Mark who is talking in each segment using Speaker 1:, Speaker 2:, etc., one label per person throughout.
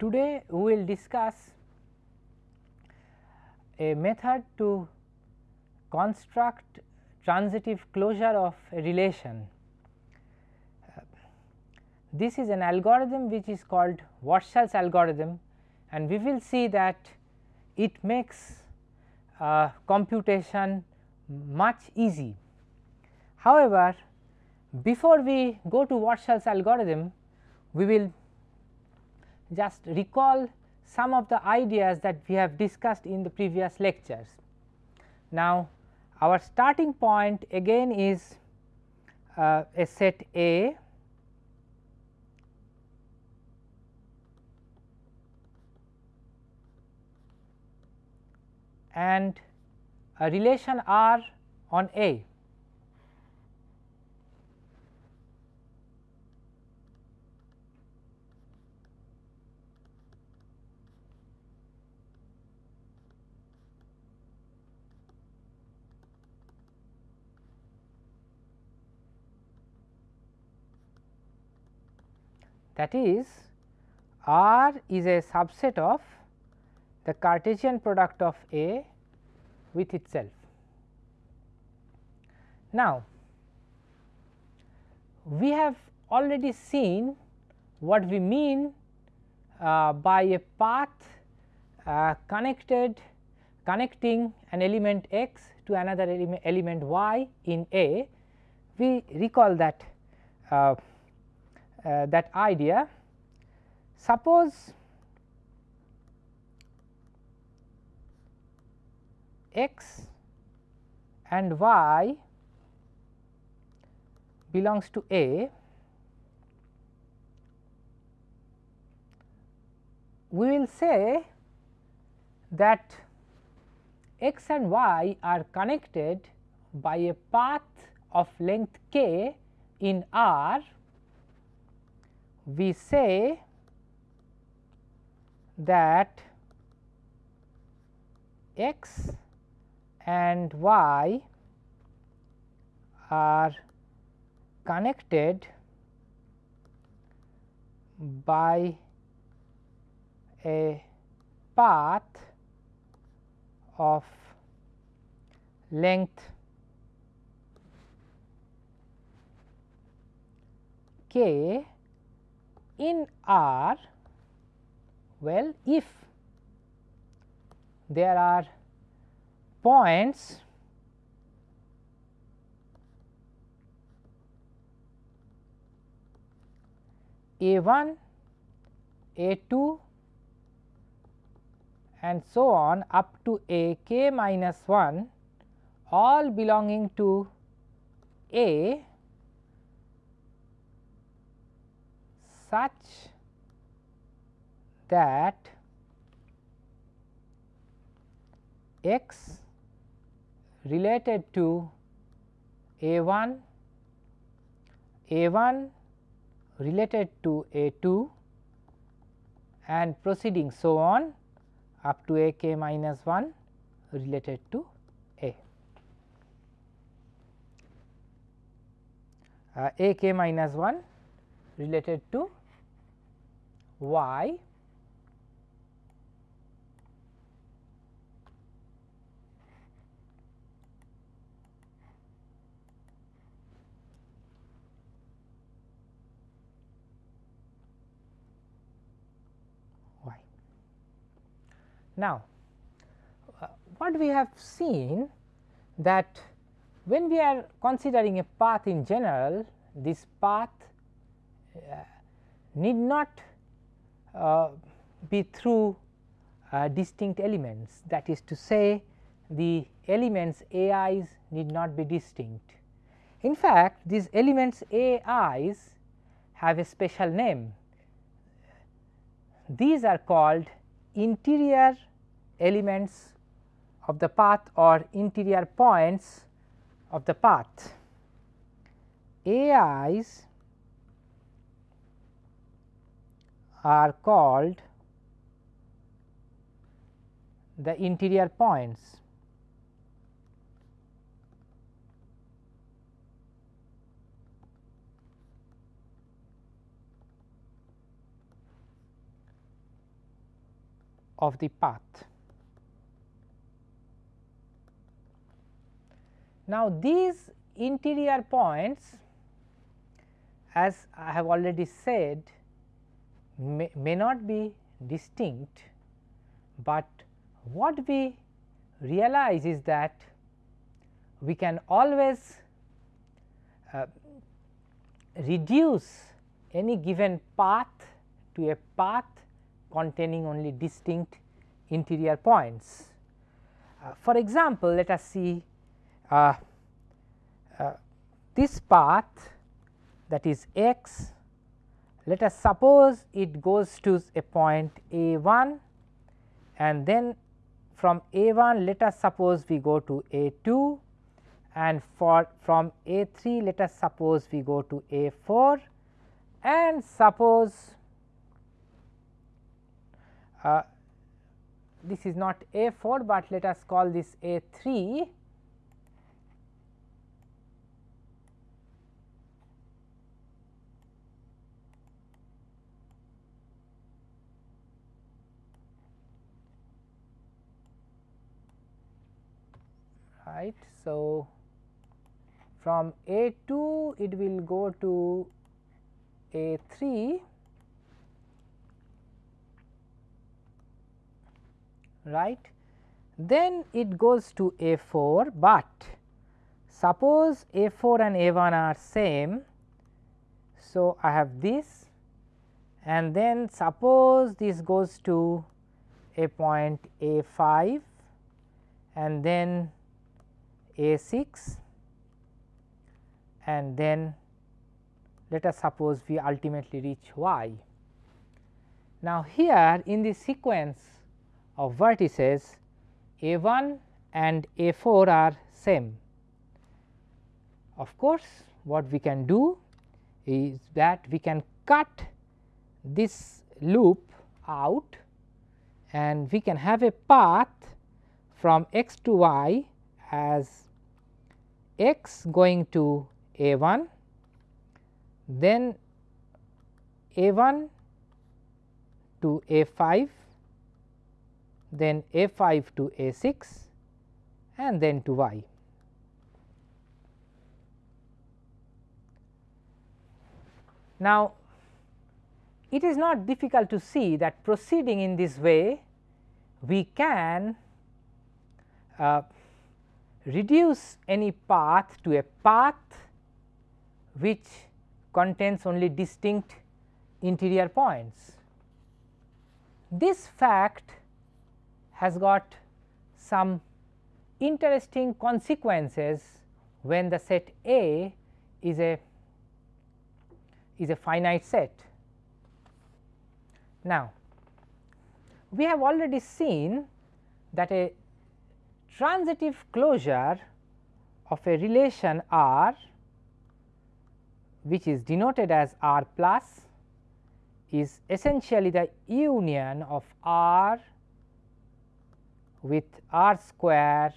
Speaker 1: Today we will discuss a method to construct transitive closure of a relation. this is an algorithm which is called Warshall's algorithm and we will see that it makes uh, computation much easy. However, before we go to Warshall's algorithm, we will just recall some of the ideas that we have discussed in the previous lectures. Now, our starting point again is uh, a set A and a relation R on A. that is R is a subset of the Cartesian product of A with itself. Now, we have already seen what we mean uh, by a path uh, connected connecting an element x to another element, element y in A. We recall that uh, uh, that idea. Suppose x and y belongs to A, we will say that x and y are connected by a path of length k in R we say that x and y are connected by a path of length k in R well if there are points a1, a2 and so on up to a k minus 1 all belonging to a such that x related to a 1, a 1 related to a 2 and proceeding so on up to a k minus 1 related to a. Uh, a k minus 1 related to y y. Now, uh, what we have seen that when we are considering a path in general, this path uh, need not uh, be through uh, distinct elements that is to say the elements ai's need not be distinct. In fact, these elements ai's have a special name. These are called interior elements of the path or interior points of the path. AIs are called the interior points. of the path. Now, these interior points as I have already said may, may not be distinct, but what we realize is that we can always uh, reduce any given path to a path containing only distinct interior points. Uh, for example, let us see uh, uh this path that is x let us suppose it goes to a point A 1 and then from A 1 let us suppose we go to A 2 and for from A 3 let us suppose we go to A 4 and suppose uh, this is not A 4, but let us call this A 3 right. So, from A 2 it will go to A 3 right. Then it goes to A 4, but suppose A 4 and A 1 are same. So, I have this and then suppose this goes to a point A 5 and then a 6 and then let us suppose we ultimately reach y. Now, here in the sequence of vertices A 1 and A 4 are same. Of course, what we can do is that we can cut this loop out and we can have a path from x to y as x going to a 1 then a 1 to a 5 then a 5 to a 6 and then to y. Now, it is not difficult to see that proceeding in this way we can uh, reduce any path to a path which contains only distinct interior points. This fact has got some interesting consequences when the set A is a is a finite set. Now, we have already seen that a transitive closure of a relation R which is denoted as R plus is essentially the union of R with R square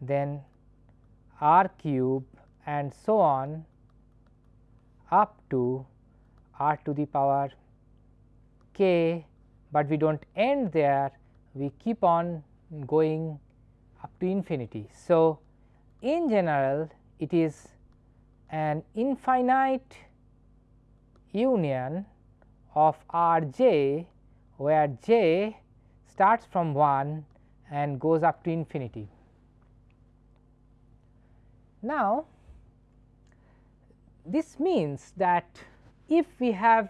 Speaker 1: then R cube and so on up to R to the power k, but we do not end there we keep on going up to infinity. So, in general it is an infinite union of R j where j starts from 1 and goes up to infinity. Now, this means that if we have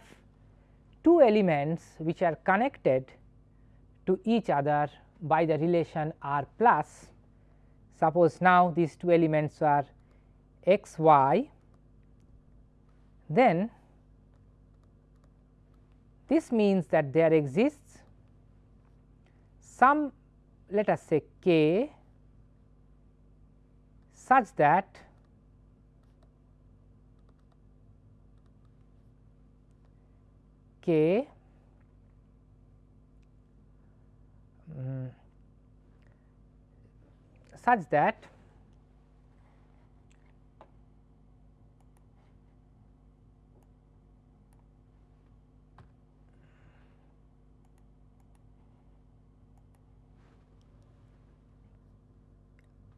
Speaker 1: two elements which are connected to each other by the relation r plus. Suppose now these two elements are x y then this means that there exists some let us say k such that k um, mm-hmm. such that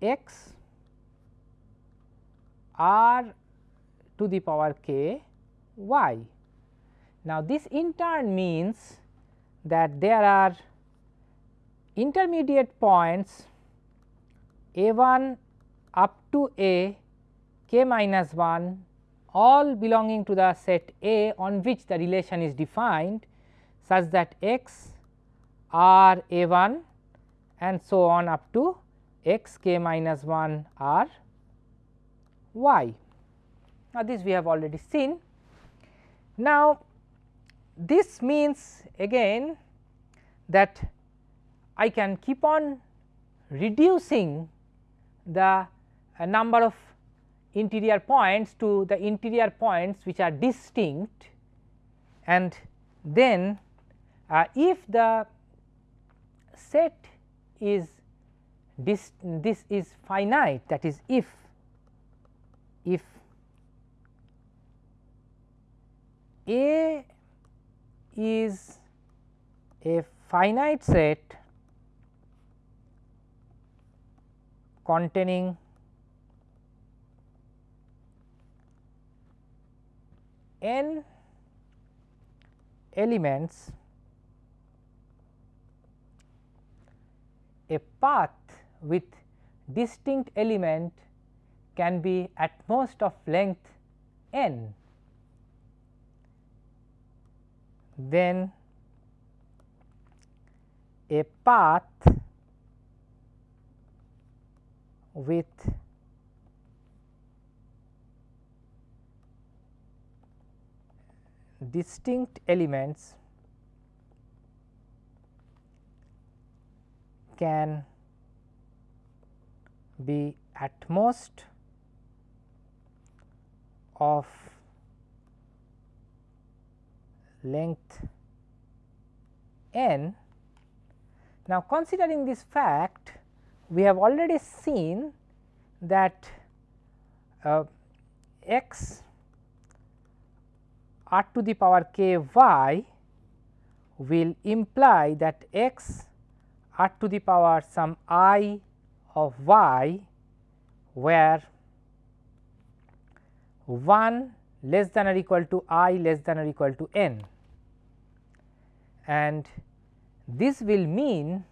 Speaker 1: x r to the power k y. Now, this in turn means that there are intermediate points a 1 up to a k minus 1 all belonging to the set A on which the relation is defined such that x r a 1 and so on up to x k minus 1 r y. Now, this we have already seen. Now, this means again that I can keep on reducing the uh, number of interior points to the interior points which are distinct and then uh, if the set is this, this is finite that is if if A is a finite set containing n elements a path with distinct element can be at most of length n then a path with distinct elements can be at most of length n. Now, considering this fact we have already seen that uh, x r to the power k y will imply that x r to the power some i of y where 1 less than or equal to i less than or equal to n and this will mean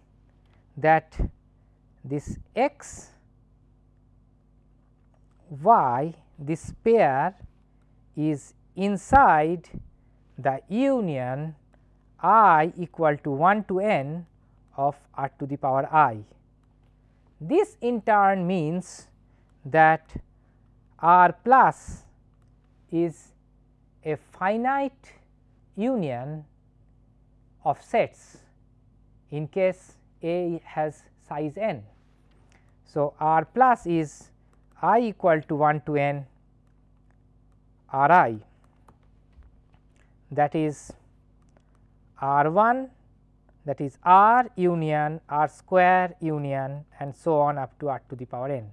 Speaker 1: that this x y this pair is inside the union i equal to 1 to n of r to the power i. This in turn means that r plus is a finite union of sets in case A has size n. So, r plus is i equal to 1 to n r i that is r 1 that is r union r square union and so on up to r to the power n.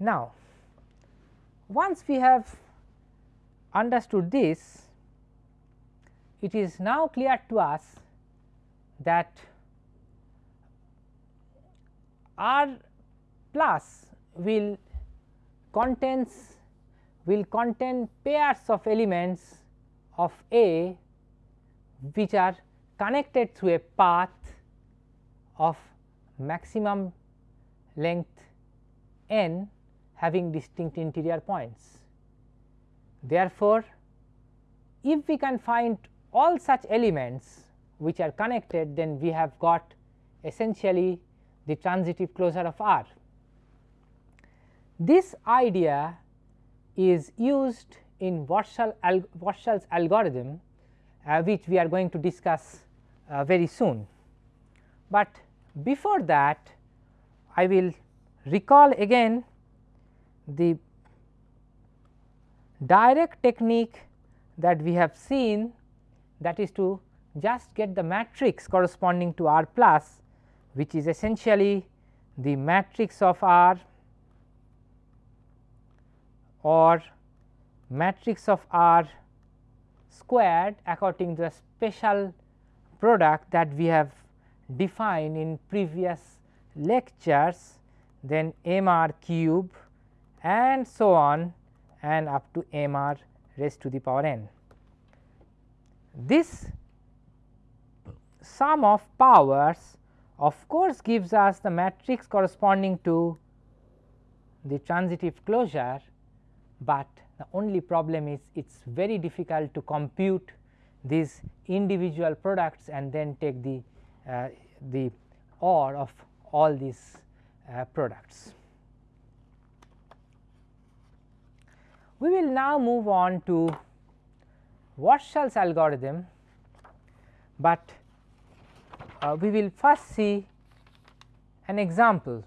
Speaker 1: Now, once we have understood this, it is now clear to us that R plus will contains will contain pairs of elements of A which are connected through a path of maximum length n having distinct interior points. Therefore, if we can find all such elements which are connected then we have got essentially the transitive closure of R. This idea is used in Warshall alg Warshall's algorithm uh, which we are going to discuss uh, very soon. But before that I will recall again the direct technique that we have seen that is to just get the matrix corresponding to R plus which is essentially the matrix of R or matrix of R squared according to the special product that we have defined in previous lectures then m r cube and so on and up to m r raised to the power n. This sum of powers of course, gives us the matrix corresponding to the transitive closure, but the only problem is it is very difficult to compute these individual products and then take the, uh, the OR of all these uh, products. We will now move on to Warshall's algorithm, but uh, we will first see an example.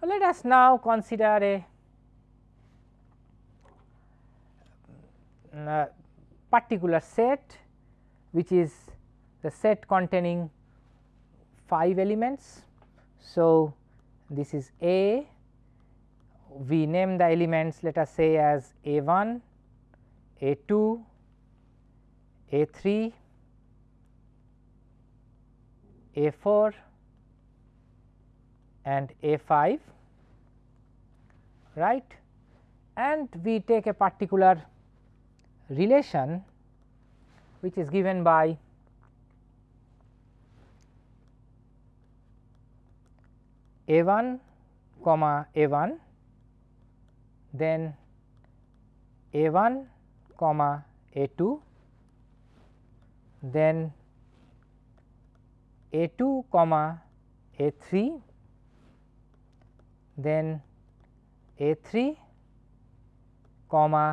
Speaker 1: So, let us now consider a uh, particular set which is the set containing 5 elements. So, this is A, we name the elements let us say as a 1, a 2, a 3, a 4 and a 5 right and we take a particular relation which is given by a 1 comma a 1 then a 1 comma a 2 then a 2 comma a 3 then a 3 comma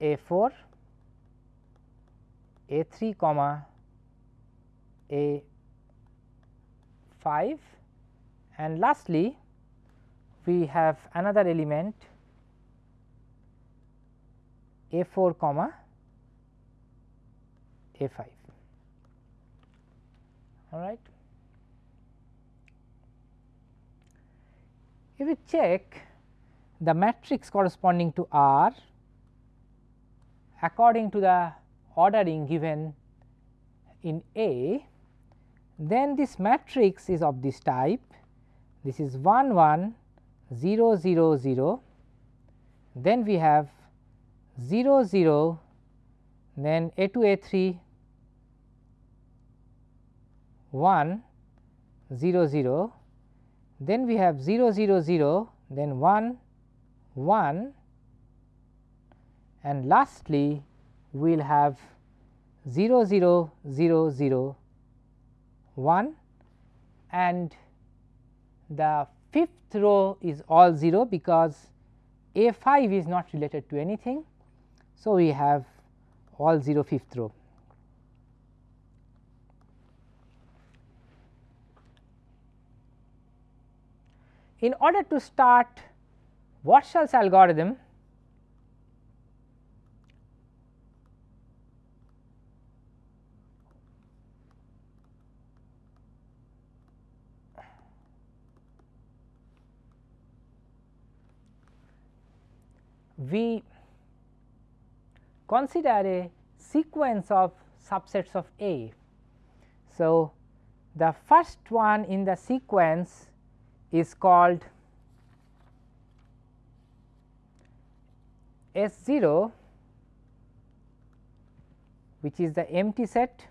Speaker 1: a 4 a 3 comma a 5 and lastly we have another element a 4 comma a 5 all right. If we check the matrix corresponding to R according to the ordering given in A, then this matrix is of this type this is 1 1 0 0 0 then we have 0 0 then a 2 a 3 1 0 0 then we have 0 0 0 then 1 1 and lastly we will have 0 0 0 0 1 and the fifth row is all 0 because A 5 is not related to anything. So, we have all 0 fifth row. In order to start Warshall's algorithm, we consider a sequence of subsets of A. So, the first one in the sequence is called S 0 which is the empty set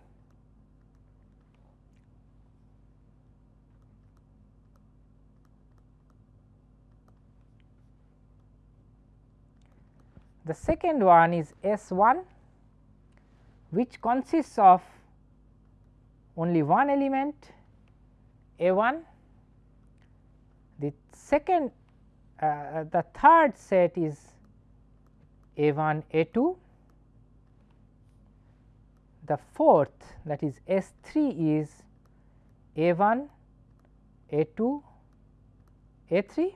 Speaker 1: The second one is S 1 which consists of only one element A 1. The second uh, the third set is A 1 A 2. The fourth that is S 3 is A 1 A 2 A 3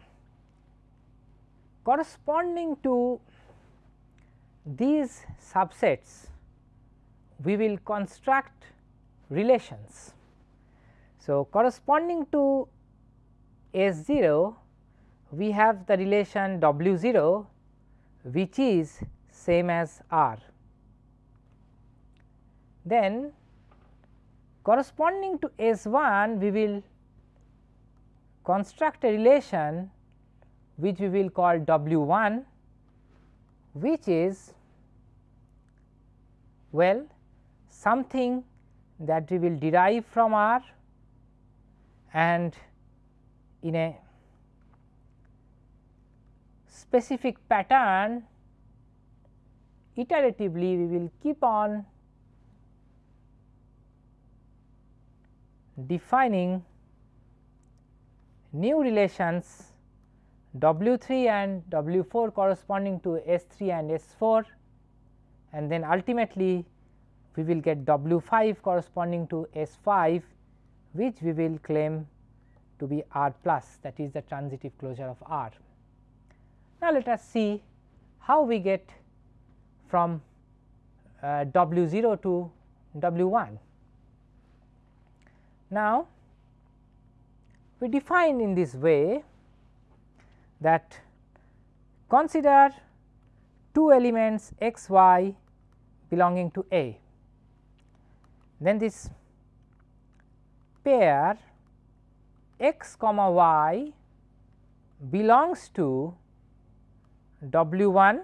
Speaker 1: corresponding to these subsets we will construct relations. So, corresponding to S 0 we have the relation W 0 which is same as R. Then corresponding to S 1 we will construct a relation which we will call W 1 which is well something that we will derive from R and in a specific pattern iteratively we will keep on defining new relations W 3 and W 4 corresponding to S 3 and S 4 and then ultimately we will get W 5 corresponding to S 5 which we will claim to be R plus that is the transitive closure of R. Now, let us see how we get from uh, W 0 to W 1. Now, we define in this way that consider two elements x y belonging to A. Then this pair x comma y belongs to W 1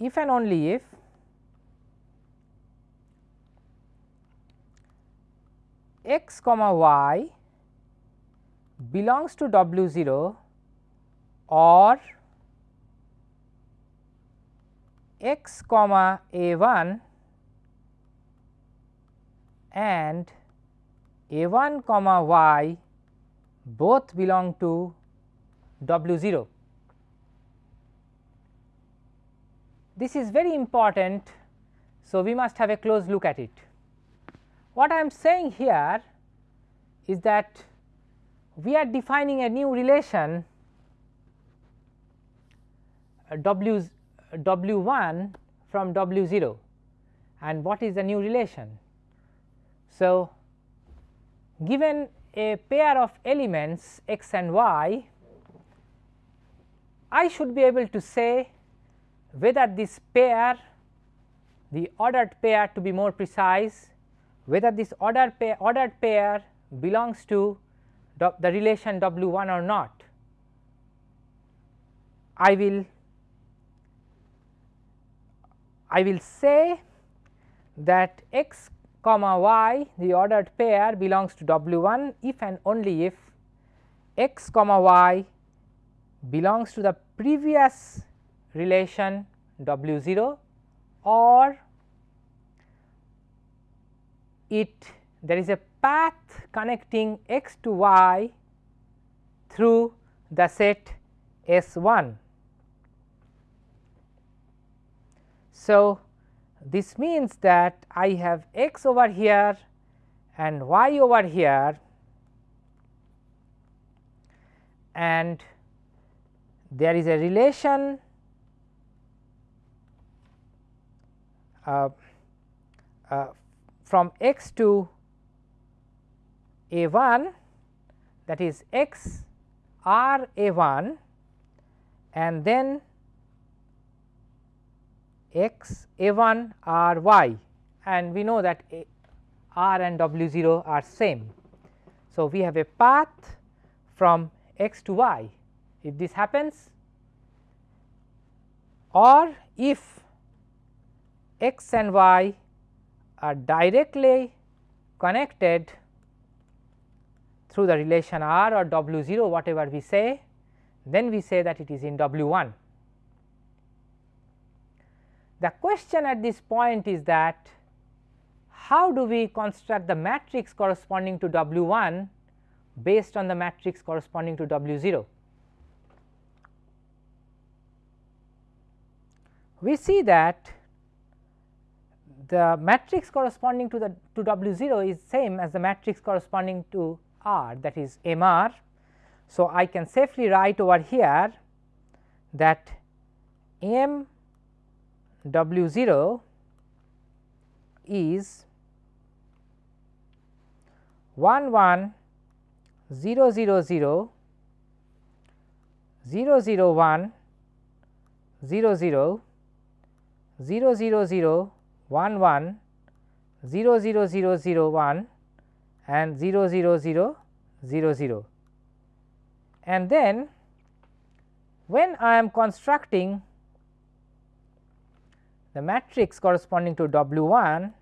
Speaker 1: if and only if x comma y belongs to W 0 or x comma A 1 and A 1 comma y both belong to W 0. This is very important. So, we must have a close look at it. What I am saying here is that we are defining a new relation uh, w w 1 from w 0 and what is the new relation. So, given a pair of elements x and y, I should be able to say whether this pair the ordered pair to be more precise whether this ordered pair, ordered pair belongs to the relation W1 or not. I will I will say that x comma y the ordered pair belongs to W1 if and only if x comma y belongs to the previous relation W0 or it there is a path connecting x to y through the set S 1. So, this means that I have x over here and y over here and there is a relation uh, uh, from x to a 1 that is x r A 1 and then x A 1 r y and we know that A r and w 0 are same. So, we have a path from x to y if this happens or if x and y are directly connected through the relation R or W 0 whatever we say, then we say that it is in W 1. The question at this point is that how do we construct the matrix corresponding to W 1 based on the matrix corresponding to W 0. We see that the matrix corresponding to the to W 0 is same as the matrix corresponding to r that is m r. So, I can safely write over here that m w 0 is 1 1 0 0 0 0 0 1 0 0 0 0 0 1 1 0 0 0 0 1 and 0 0 0 0 0. And then when I am constructing the matrix corresponding to W 1,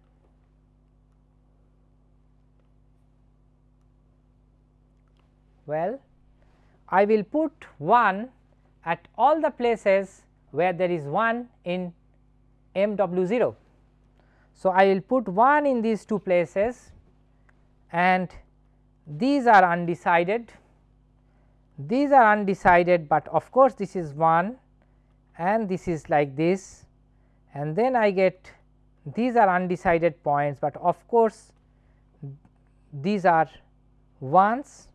Speaker 1: well I will put 1 at all the places where there is 1 in M W 0. So, I will put 1 in these two places and these are undecided, these are undecided, but of course, this is 1 and this is like this and then I get these are undecided points, but of course, these are 1s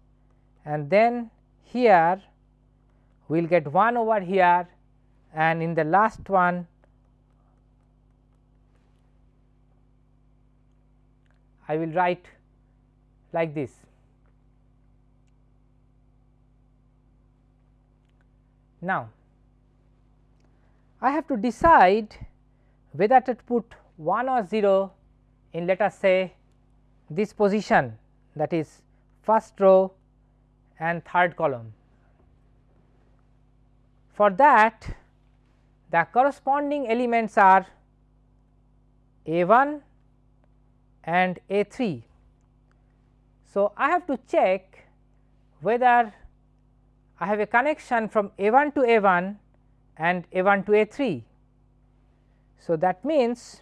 Speaker 1: and then here we will get 1 over here and in the last one I will write like this. Now, I have to decide whether to put 1 or 0 in let us say this position that is first row and third column. For that the corresponding elements are A 1 and A 3 so, I have to check whether I have a connection from A 1 to A 1 and A 1 to A 3. So, that means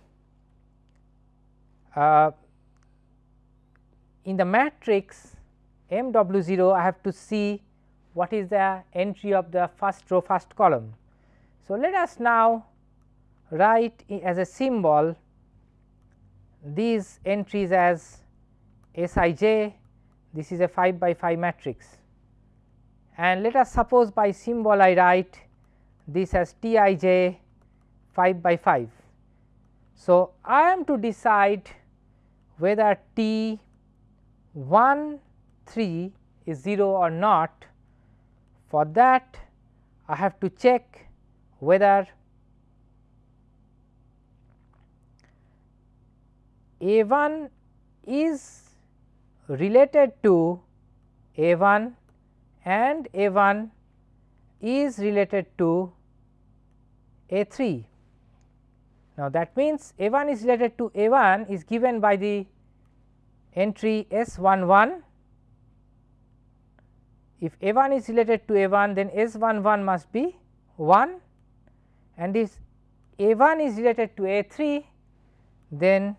Speaker 1: uh, in the matrix m w 0 I have to see what is the entry of the first row first column. So, let us now write as a symbol these entries as Sij this is a 5 by 5 matrix and let us suppose by symbol I write this as Tij 5 by 5. So, I am to decide whether T 1 3 is 0 or not. For that I have to check whether A 1 is related to A 1 and A 1 is related to A 3. Now, that means, A 1 is related to A 1 is given by the entry S 1 1. If A 1 is related to A 1 then S 1 1 must be 1 and if A 1 is related to A 3 then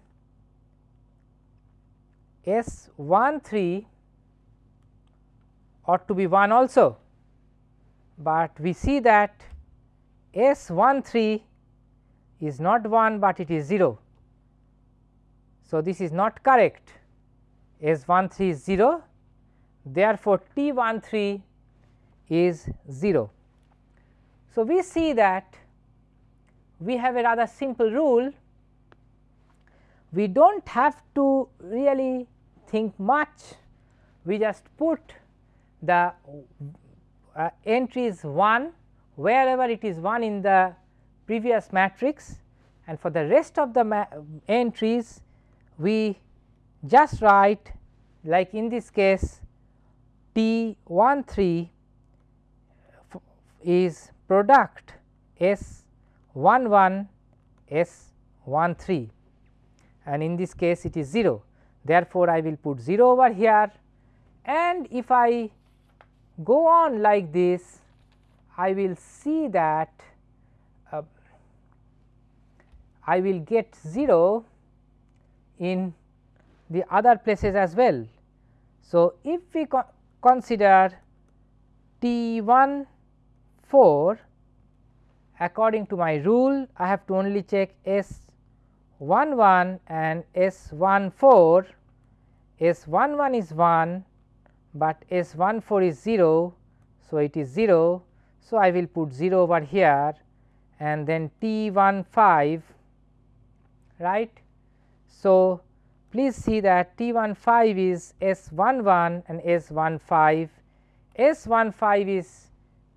Speaker 1: S 1 3 ought to be 1 also, but we see that S 1 3 is not 1, but it is 0. So, this is not correct S 1 3 is 0 therefore, T 1 3 is 0. So, we see that we have a rather simple rule we do not have to really think much, we just put the uh, entries 1 wherever it is 1 in the previous matrix and for the rest of the entries we just write like in this case T 1 3 is product S 1 1 S 1 3 and in this case it is 0. Therefore, I will put 0 over here and if I go on like this, I will see that uh, I will get 0 in the other places as well. So, if we co consider T 1 4 according to my rule I have to only check S 1 1 and S 1 4, S 1 1 is 1, but S 1 4 is 0. So, it is 0. So, I will put 0 over here and then T 1 5 right. So, please see that T 1 5 is S 1 1 and S 1 5. S 1 5 is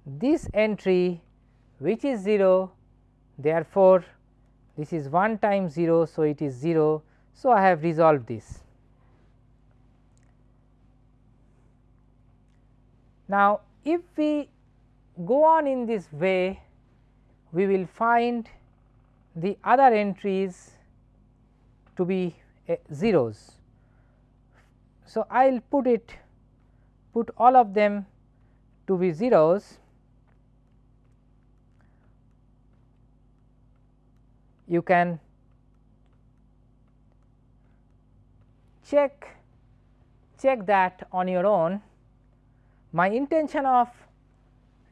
Speaker 1: this entry which is 0 therefore, this is 1 times 0. So, it is 0. So, I have resolved this. Now, if we go on in this way, we will find the other entries to be uh, zeros. So, I will put it put all of them to be zeros you can check check that on your own. My intention of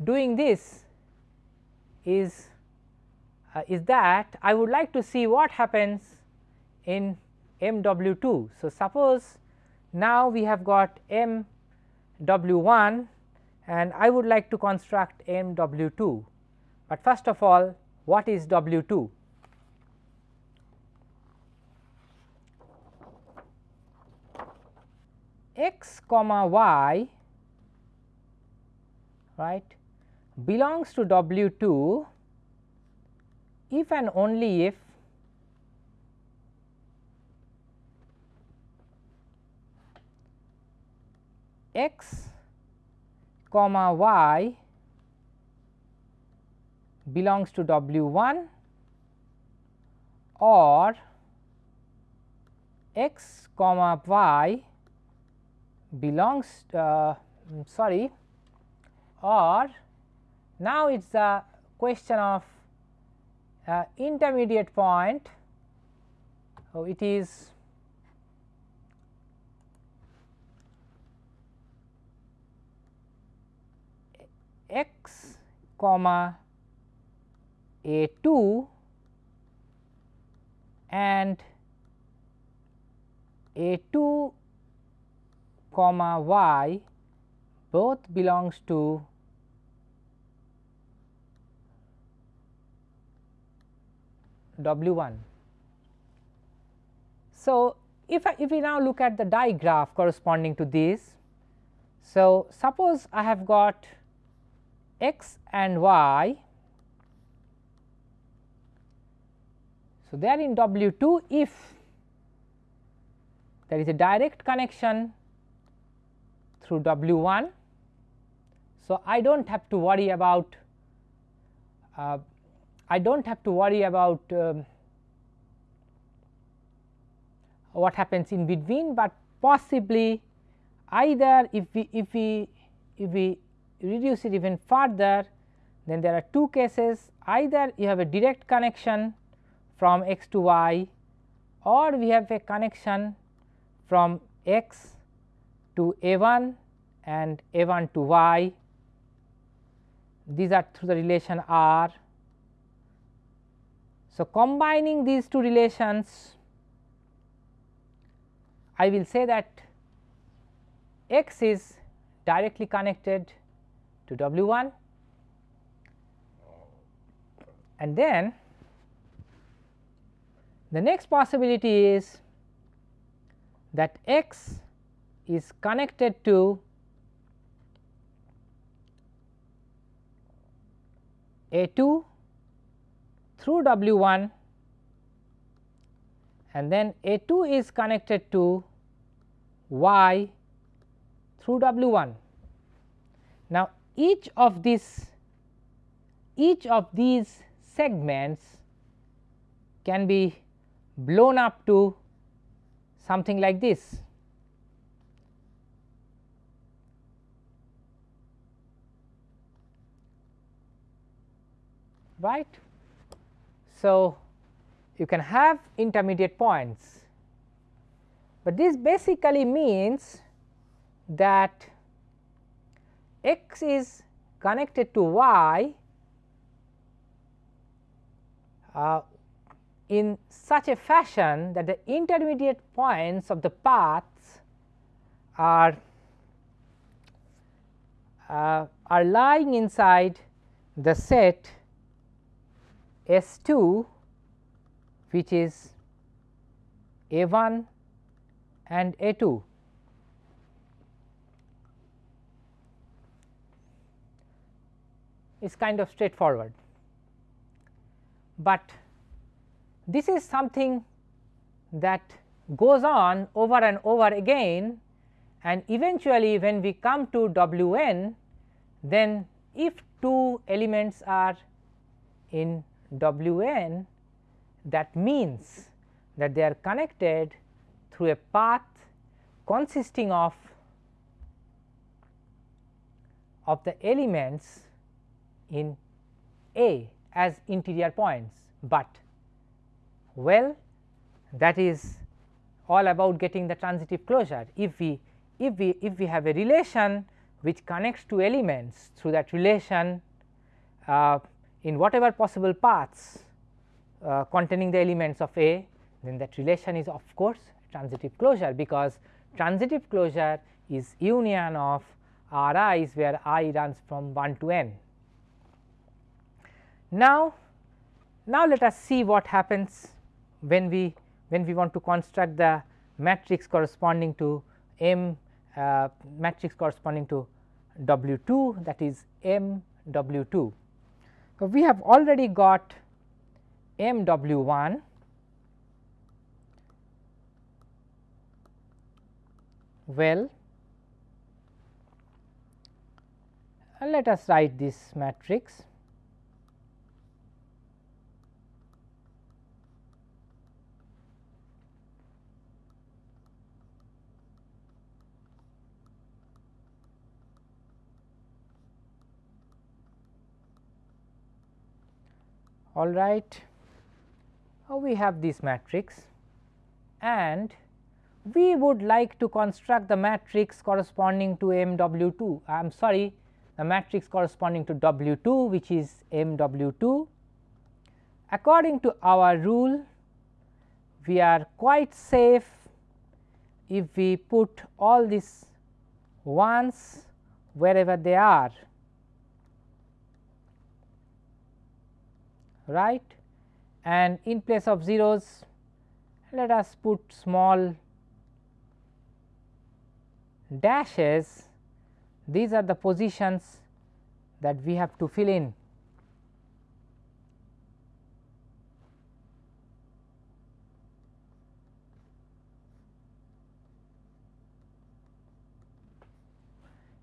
Speaker 1: doing this is uh, is that I would like to see what happens in m w 2. So, suppose now we have got m w 1 and I would like to construct m w 2, but first of all what is w 2? x comma y right belongs to W 2 if and only if x comma y belongs to W 1 or x comma y belongs uh, mm, sorry or now it is a question of uh, intermediate point so it is x comma a 2 and a 2 comma y both belongs to w 1. So, if I, if we now look at the digraph corresponding to this, So, suppose I have got x and y. So, they are in W 2 if there is a direct connection through W 1. So, I do not have to worry about uh, I do not have to worry about um, what happens in between, but possibly either if we if we if we reduce it even further then there are two cases either you have a direct connection from x to y or we have a connection from x to A 1 and A 1 to y. These are through the relation R. So, combining these two relations I will say that x is directly connected to W 1 and then the next possibility is that x is connected to A 2 through W 1 and then A 2 is connected to Y through W 1. Now, each of these each of these segments can be blown up to something like this. right. So, you can have intermediate points, but this basically means that x is connected to y uh, in such a fashion that the intermediate points of the paths are uh, are lying inside the set S 2 which is A 1 and A 2. is kind of straightforward, but this is something that goes on over and over again and eventually when we come to W n then if two elements are in W n that means that they are connected through a path consisting of of the elements in A as interior points, but well that is all about getting the transitive closure. If we if we if we have a relation which connects two elements through that relation uh, in whatever possible paths uh, containing the elements of A then that relation is of course transitive closure because transitive closure is union of R i's where i runs from 1 to n. Now, now let us see what happens when we when we want to construct the matrix corresponding to M uh, matrix corresponding to W 2 that is M W 2 we have already got m w 1 well let us write this matrix all right. Now, we have this matrix and we would like to construct the matrix corresponding to M W 2 I am sorry the matrix corresponding to W 2 which is M W 2. According to our rule we are quite safe if we put all these ones wherever they are right and in place of zeros let us put small dashes these are the positions that we have to fill in.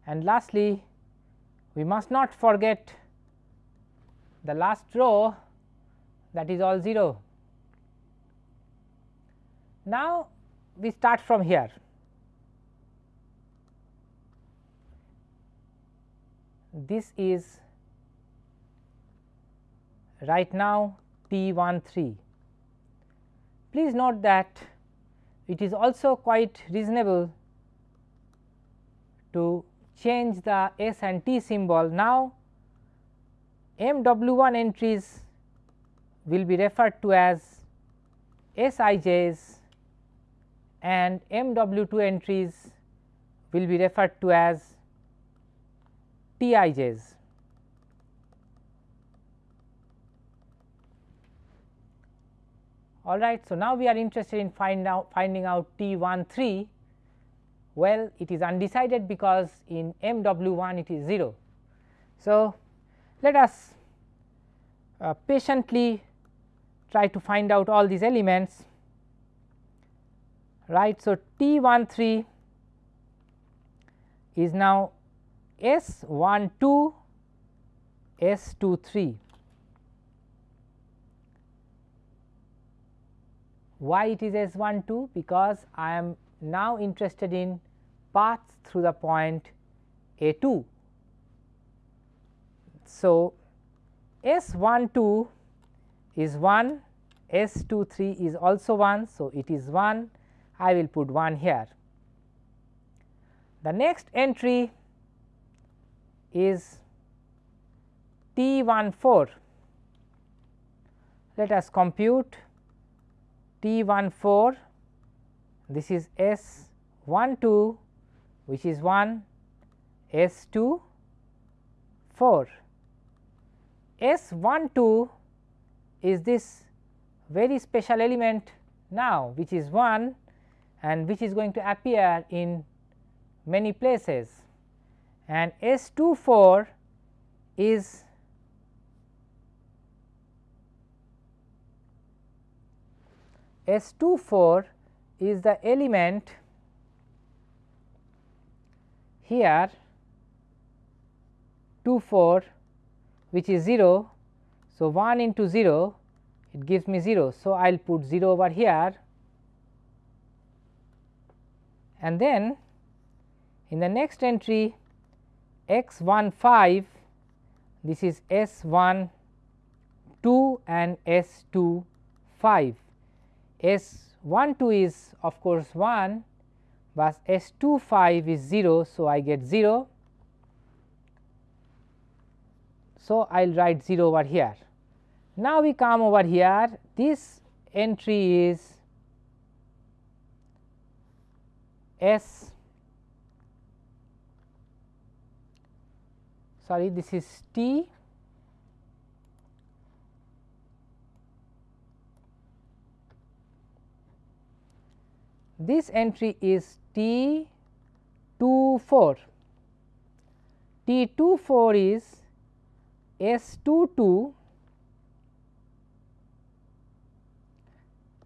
Speaker 1: And lastly, we must not forget the last row that is all 0. Now, we start from here. This is right now T 1 3. Please note that it is also quite reasonable to change the S and T symbol. Now, M W 1 entries will be referred to as Sij's and MW2 entries will be referred to as Tij's. All right. So, now we are interested in find out, finding out T 1 3. Well, it is undecided because in M w 1 it is 0. So, let us uh, patiently try to find out all these elements right. So, T 1 3 is now S 1 2 S 2 3. Why it is S 1 2? Because I am now interested in paths through the point A 2. So, S 1 2 is 1, S 2 3 is also 1. So, it is 1 I will put 1 here. The next entry is T 1 4. Let us compute T 1 4 this is S 1 2 which is 1 S 2 4. S 1 2 is this very special element now which is 1 and which is going to appear in many places and S 2 4 is S 2 4 is the element here 2 4 which is 0 so, 1 into 0 it gives me 0. So, I will put 0 over here and then in the next entry x 1 5 this is S 1 2 and S 2 5. S 1 2 is of course 1, but S 2 5 is 0. So, I get 0. So, I will write 0 over here. Now, we come over here this entry is S sorry this is T this entry is T 2 4 T 2 4 is S 2 2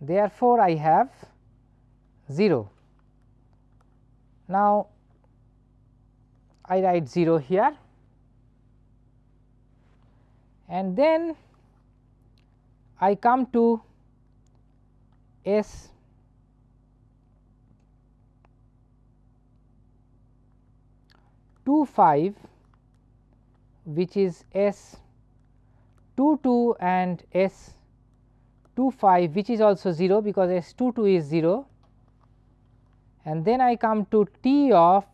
Speaker 1: therefore, I have 0. Now, I write 0 here and then I come to S two five which is S two two and S 2 5 which is also 0 because S 2 2 is 0 and then I come to T of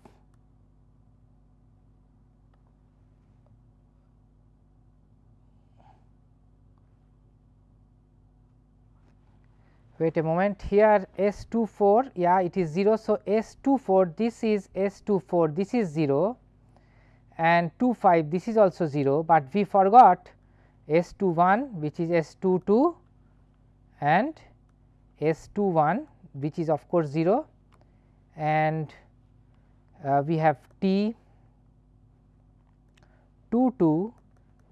Speaker 1: wait a moment here S 2 4 yeah it is 0. So, S 2 4 this is S 2 4 this is 0 and 2 5 this is also 0, but we forgot S 2 1 which is S 2 2 and S 2 1 which is of course 0 and uh, we have T 2 2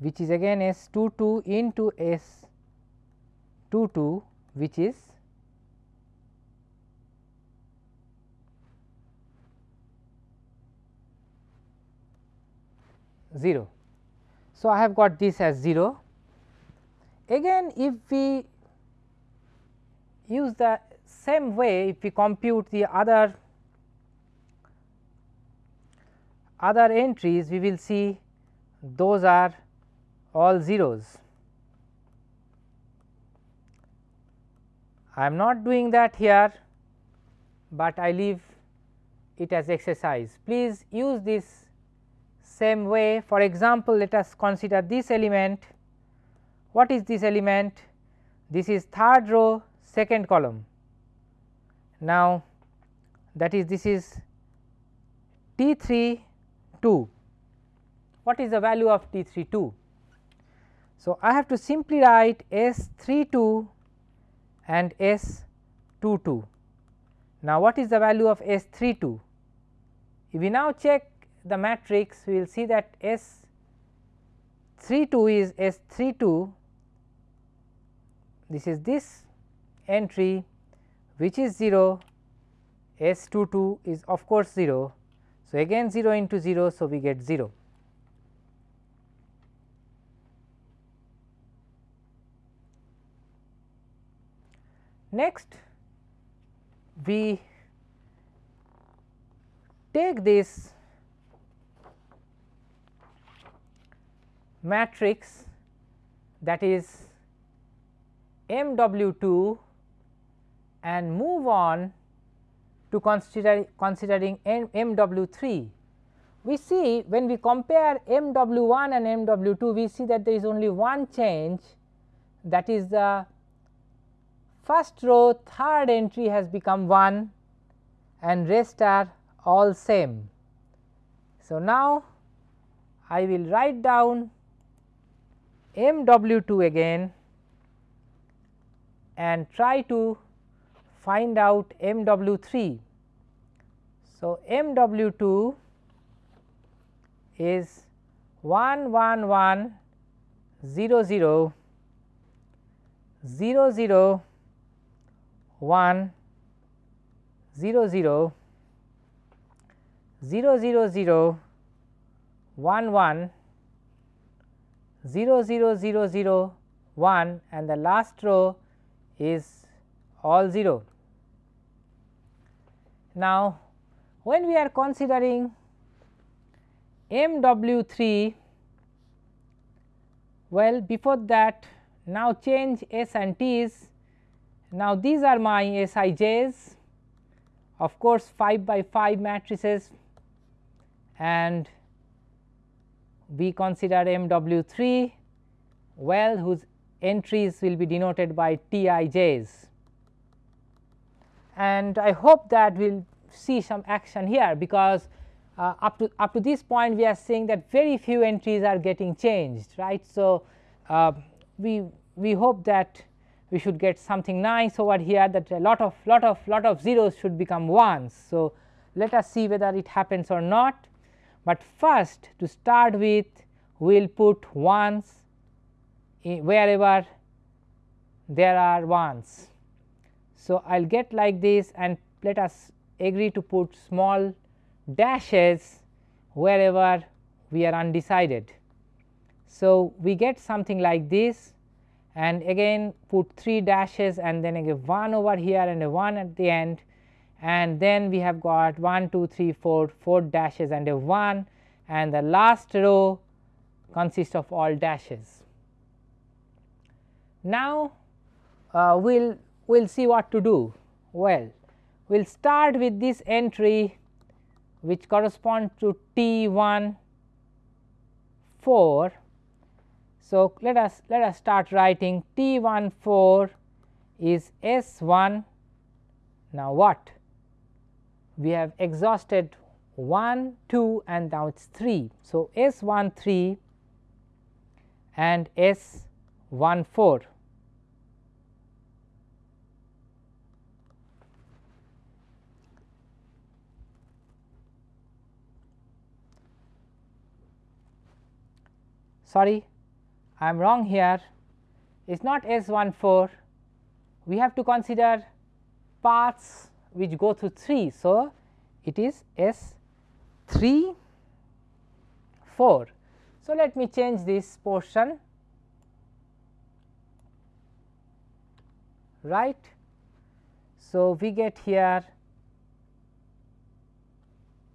Speaker 1: which is again S 2 2 into S 2 2 which is zero. So, I have got this as 0. Again if we use the same way if we compute the other other entries we will see those are all zeros. I am not doing that here, but I leave it as exercise. Please use this same way. For example, let us consider this element. What is this element? This is third row second column. Now, that is this is T 3 2. What is the value of T 3 2? So, I have to simply write S 3 2 and S 2 2. Now, what is the value of S 3 2? If we now check the matrix, we will see that S 3 2 is S 3 2, this is this entry which is 0 S 2 2 is of course 0. So, again 0 into 0. So, we get 0. Next we take this matrix that is M W 2 and move on to consider considering M W 3. We see when we compare M W 1 and M W 2, we see that there is only one change that is the first row third entry has become 1 and rest are all same. So, now I will write down M W 2 again and try to find out m w 3. So, m w 2 is 1 1 1 0 0 0 0 1 0 0 0 0 0 1 1 0 0 0 0 1 and the last row is all 0. Now, when we are considering m w 3 well before that now change s and t's. Now, these are my s i j's of course, 5 by 5 matrices and we consider m w 3 well whose entries will be denoted by t i j's and I hope that we will see some action here because uh, up to up to this point we are seeing that very few entries are getting changed right. So, uh, we we hope that we should get something nice over here that a lot of lot of lot of zeros should become ones. So, let us see whether it happens or not, but first to start with we will put ones wherever there are ones. So, I will get like this and let us agree to put small dashes wherever we are undecided. So, we get something like this and again put 3 dashes and then again 1 over here and a 1 at the end and then we have got 1, 2, 3, 4, 4 dashes and a 1 and the last row consists of all dashes. Now, uh, we will we will see what to do. Well, we will start with this entry which corresponds to T 1 4. So, let us let us start writing T 1 4 is S 1. Now, what? We have exhausted 1, 2 and now it is 3. So, S 1 3 and S 1 4. sorry I am wrong here is not S 1 4 we have to consider paths which go through 3. So, it is S 3 4. So, let me change this portion right. So, we get here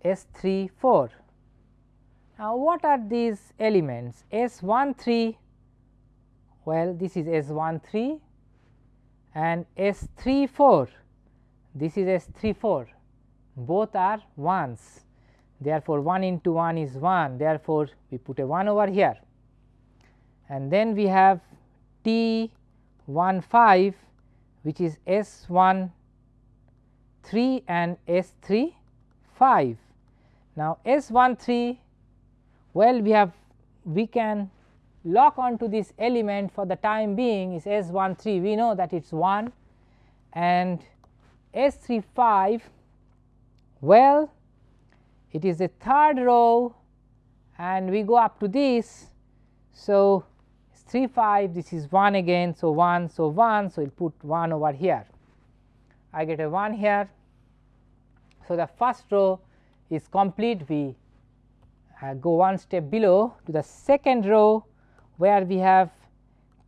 Speaker 1: S 3 4. Now, what are these elements S 1 3 well this is S 1 3 and S 3 4 this is S 3 4 both are 1s therefore, 1 into 1 is 1 therefore, we put a 1 over here and then we have T 1 5 which is S 1 3 and S 3 5. Now, S 1 3 well we have we can lock onto this element for the time being is S 1 3 we know that it is 1 and S 3 5 well it is the third row and we go up to this. So, 3 5 this is 1 again. So, 1 so 1 so, will put 1 over here I get a 1 here. So, the first row is complete we I uh, go one step below to the second row where we have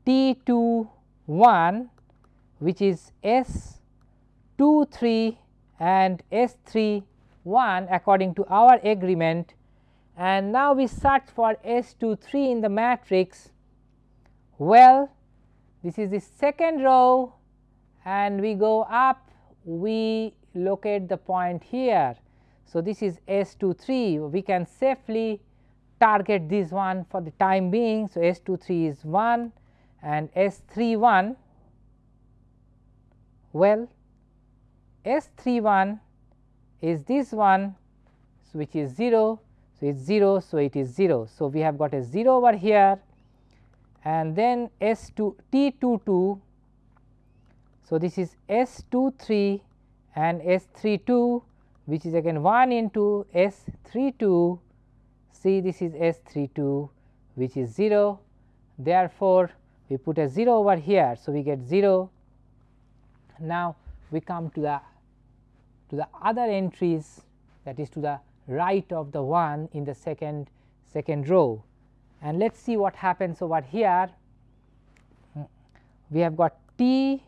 Speaker 1: T 2 1 which is S 2 3 and S 3 1 according to our agreement and now we search for S 2 3 in the matrix. Well, this is the second row and we go up we locate the point here so, this is S 2 3 we can safely target this one for the time being. So, S 2 3 is 1 and S 3 1 well S 3 1 is this one so which is 0. So, it is 0. So, it is 0. So, we have got a 0 over here and then S 2 T 2 2. So, this is S 2 3 and S 3 2 which is again 1 into S 3 2 see this is S 3 2 which is 0. Therefore, we put a 0 over here. So, we get 0. Now, we come to the to the other entries that is to the right of the one in the second second row and let us see what happens over here. Hmm. We have got T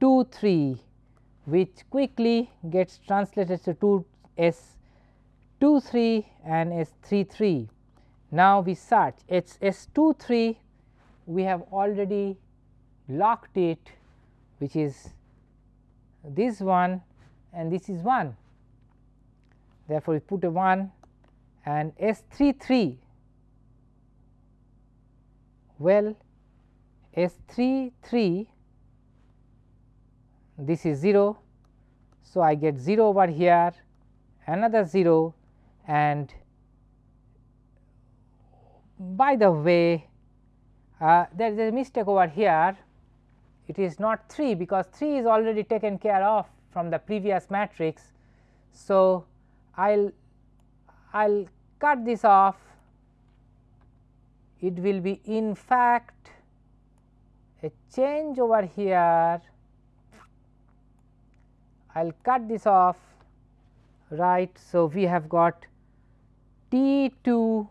Speaker 1: 2 3 which quickly gets translated to 2 S 2 3 and S 3 3. Now, we search S 2 3 we have already locked it which is this one and this is 1. Therefore, we put a 1 and S 3 3 well S 3 3 this is 0. So, I get 0 over here another 0 and by the way uh, there is a mistake over here it is not 3 because 3 is already taken care of from the previous matrix. So, I will I will cut this off it will be in fact a change over here I will cut this off right. So, we have got T 2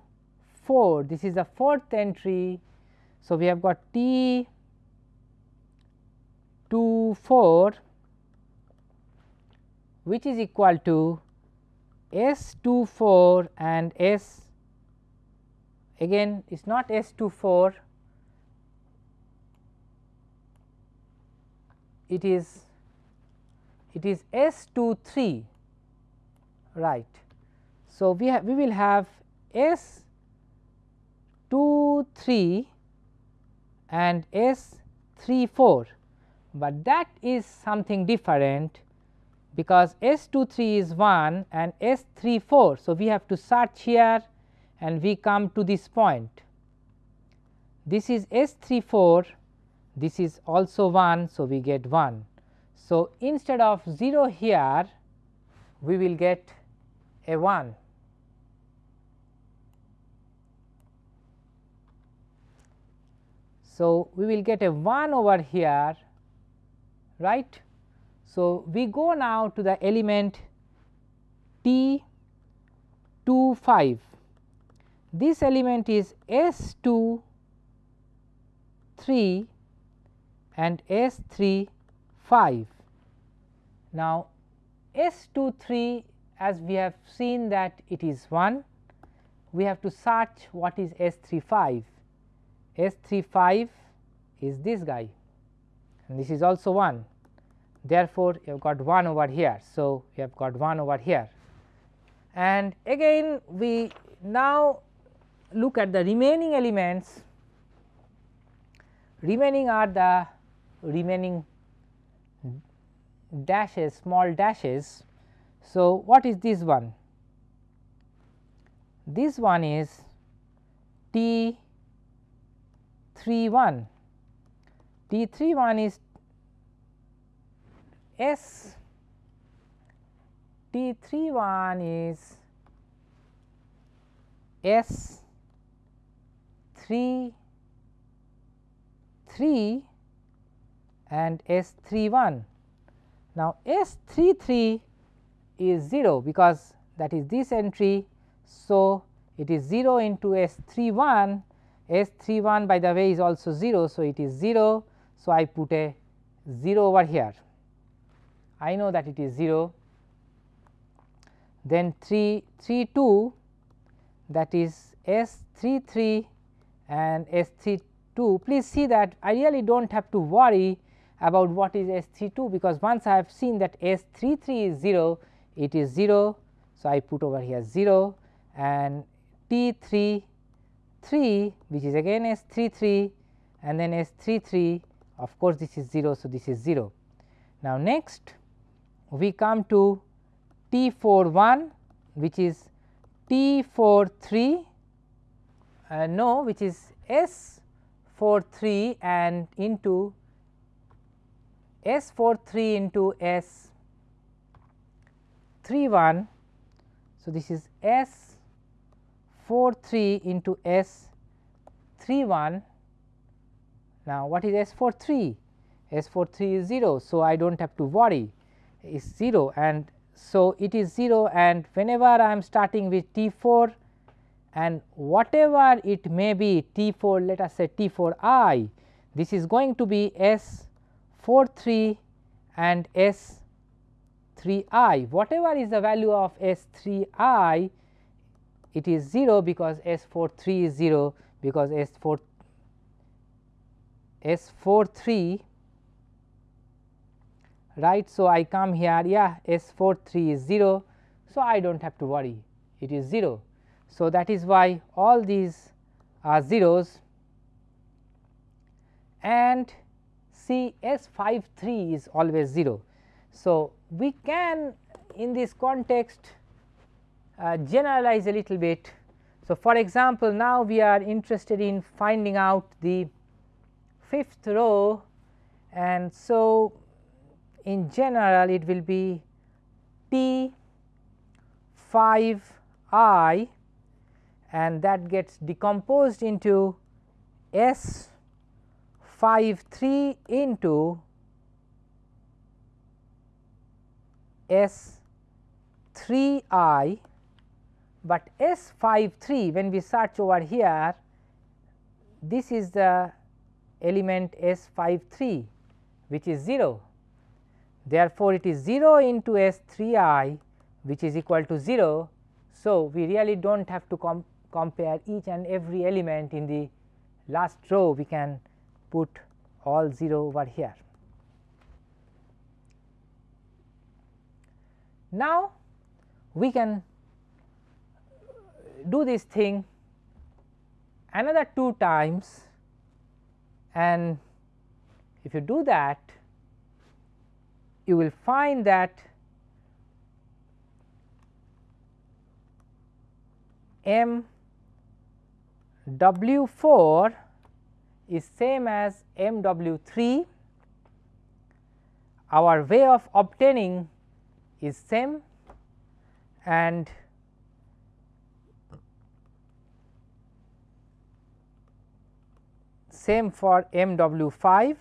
Speaker 1: 4 this is the fourth entry. So, we have got T 2 4 which is equal to S 2 4 and S again it is not S 2 4 it is it is S 2 3 right. So, we have we will have S 2 3 and S 3 4, but that is something different because S 2 3 is 1 and S 3 4. So, we have to search here and we come to this point. This is S 3 4, this is also 1. So, we get 1 so, instead of 0 here we will get a 1 So, we will get a 1 over here right. So, we go now to the element T 2 5 this element is S 2 3 and S 3 5. Now, S 2 3 as we have seen that it is 1, we have to search what is S 3 5. S 3 5 is this guy and this is also 1. Therefore, you have got 1 over here. So, you have got 1 over here and again we now look at the remaining elements remaining are the remaining dashes small dashes. So, what is this one? This one is T 3 1 T 3 1 is S T 3 1 is S 3 3 and S 3 1. Now, S 3 3 is 0 because that is this entry. So, it is 0 into S 3 1 S 3 1 by the way is also 0. So, it is 0. So, I put a 0 over here I know that it is 0 then 3 3 2 that is S 3 3 and S 3 2 please see that I really do not have to worry about what is S 3 2 because once I have seen that S 3 3 is 0 it is 0. So, I put over here 0 and T 3 3 which is again S 3 3 and then S 3 3 of course, this is 0. So, this is 0. Now, next we come to T 4 1 which is T 4 3 uh, no which is S 4 3 and into S 4 3 into S 3 1. So, this is S 4 3 into S 3 1. Now, what is S 4 3? S 4 3 is 0. So, I do not have to worry is 0 and so it is 0 and whenever I am starting with T 4 and whatever it may be T 4 let us say T 4 i this is going to be S 4 3 and S 3 i whatever is the value of S 3 i it is 0 because S 4 3 is 0 because S 4 S 4 3 right. So, I come here yeah S 4 3 is 0. So, I do not have to worry it is 0. So, that is why all these are zeros and cs S five three is always 0. So, we can in this context uh, generalize a little bit. So, for example, now we are interested in finding out the fifth row and so in general it will be P 5 i and that gets decomposed into S 5 3 into S 3 i, but S 5 3 when we search over here this is the element S 5 3 which is 0. Therefore, it is 0 into S 3 i which is equal to 0. So, we really do not have to com compare each and every element in the last row we can put all 0 over here. Now, we can do this thing another 2 times and if you do that you will find that m w 4 is same as m w 3, our way of obtaining is same and same for m w 5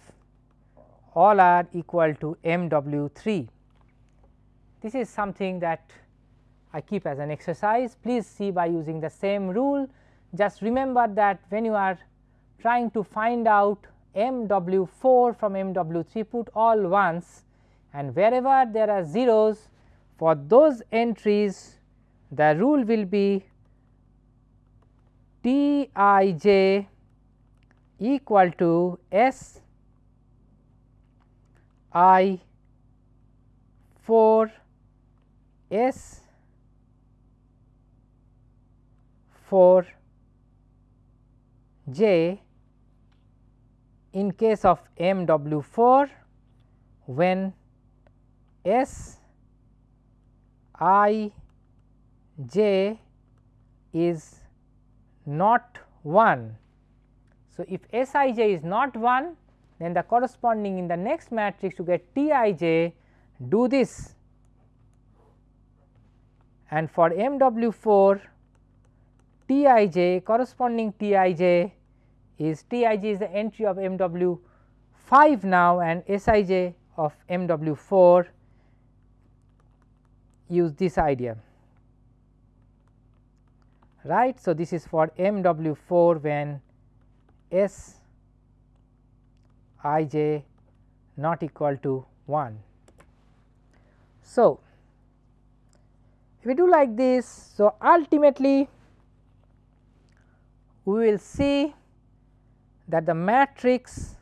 Speaker 1: all are equal to m w 3. This is something that I keep as an exercise please see by using the same rule just remember that when you are trying to find out MW4 from MW3 put all ones and wherever there are zeros for those entries the rule will be T i j equal to S i 4 S 4 j in case of MW4 when S i j is not 1. So, if S i j is not 1 then the corresponding in the next matrix you get T i j do this and for M w 4 T i j corresponding T i j is T i j is the entry of M w 5 now and S i j of M w 4 use this idea right. So, this is for M w 4 when S i j not equal to 1. So, if we do like this, so ultimately we will see that the matrix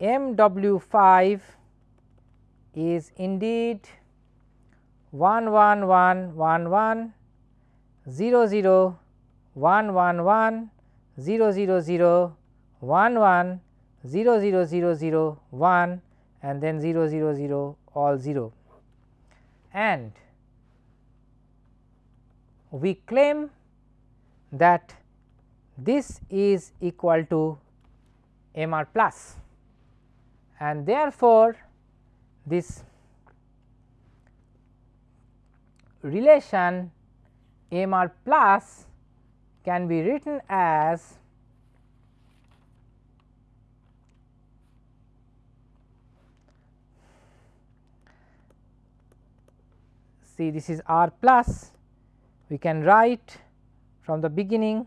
Speaker 1: M W 5 is indeed 1 1 1 1 1 0 0 1 1 1 0 0 0 1 1 0 0 0 0 1 and then 0 0 0 all 0 and we claim that this is equal to m r plus and therefore, this relation m r plus can be written as see this is r plus we can write from the beginning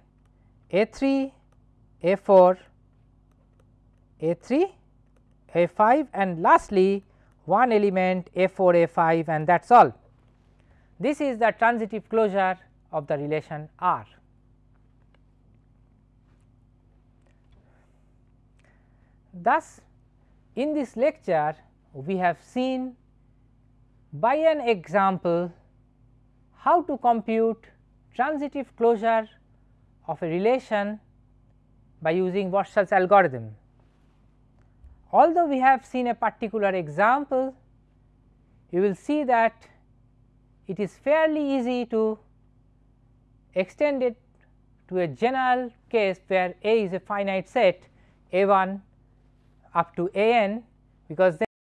Speaker 1: A 3, A 4, A 3, A 5 and lastly one element A 4, A 5 and that is all. This is the transitive closure of the relation R. Thus, in this lecture we have seen by an example how to compute transitive closure of a relation by using Warshall's algorithm. Although we have seen a particular example, you will see that it is fairly easy to extend it to a general case where A is a finite set A 1 up to A n because